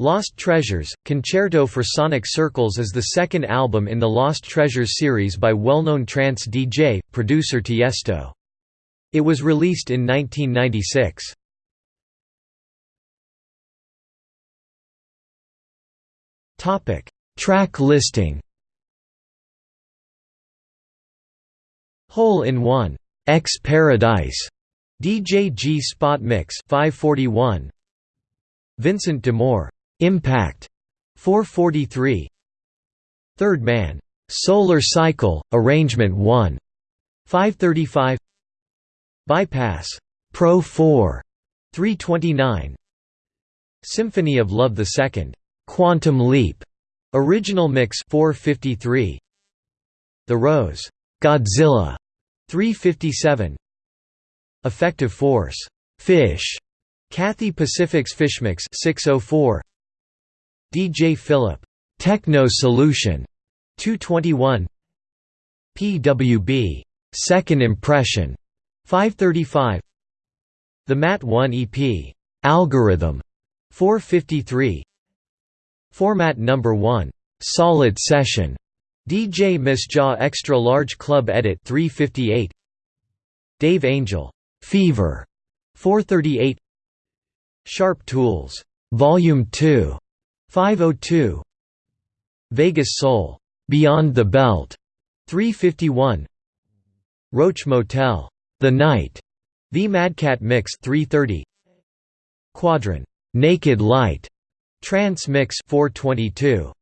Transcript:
Lost Treasures, Concerto for Sonic Circles is the second album in the Lost Treasures series by well-known trance DJ, producer Tiesto. It was released in 1996. Track listing Hole in One, X Paradise, DJ G Spot Mix 541 Vincent de Moor Impact. 443 Third Man. Solar Cycle Arrangement 1 535 Bypass. Pro 4 329 Symphony of Love II Quantum Leap. Original Mix 453 The Rose. Godzilla. 357 Effective Force. Fish. Cathay Pacific's Fishmix 604 DJ Philip Techno Solution 221 PWB Second Impression 535 The Mat 1 EP Algorithm 453 Format number 1 Solid Session. DJ Misjah Extra Large Club Edit 358 Dave Angel Fever 438 Sharp Tools Volume 2 502 Vegas Soul Beyond the Belt 351 Roach Motel The Night The Madcat Mix 330 Quadron Naked Light Trance Mix 422